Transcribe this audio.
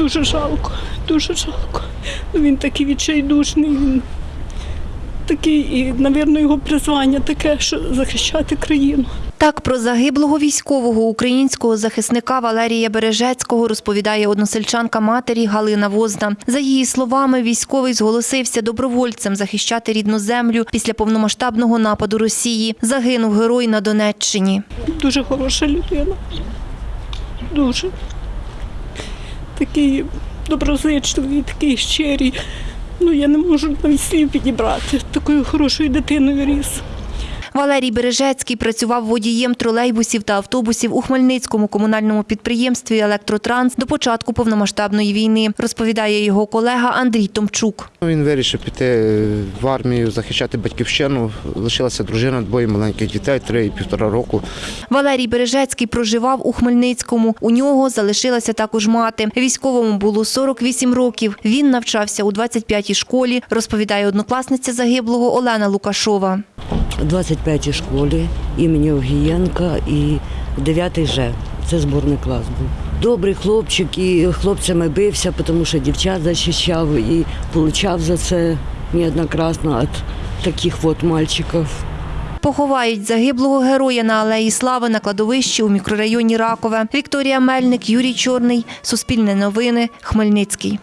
Дуже жалко, дуже жалко. Він такий відчайдушний, він такий, і, мабуть, його призвання таке, що захищати країну. Так про загиблого військового українського захисника Валерія Бережецького розповідає односельчанка матері Галина Возна. За її словами, військовий зголосився добровольцем захищати рідну землю після повномасштабного нападу Росії. Загинув герой на Донеччині. Дуже хороша людина. Дуже. Такий доброзичливий, такий щирий. Ну, я не можу навіть слів підібрати. Такою хорошою дитиною ріс. Валерій Бережецький працював водієм тролейбусів та автобусів у Хмельницькому комунальному підприємстві Електротранс до початку повномасштабної війни, розповідає його колега Андрій Томчук. Ну, Він вирішив піти е, в армію, захищати батьківщину. Лишилася дружина, двоє маленьких дітей, три і півтора року. Валерій Бережецький проживав у Хмельницькому. У нього залишилася також мати. Військовому було 48 років. Він навчався у 25-й школі, розповідає однокласниця загиблого Олена Лукашова. У 25-й школі імені Огієнка і 9-й Ж. Це зборний клас був. Добрий хлопчик і хлопцями бився, тому що дівчат захищав і отримав за це неоднократно від таких от мальчиків. Поховають загиблого героя на Алеї Слави на кладовищі у мікрорайоні Ракове. Вікторія Мельник, Юрій Чорний. Суспільне новини. Хмельницький.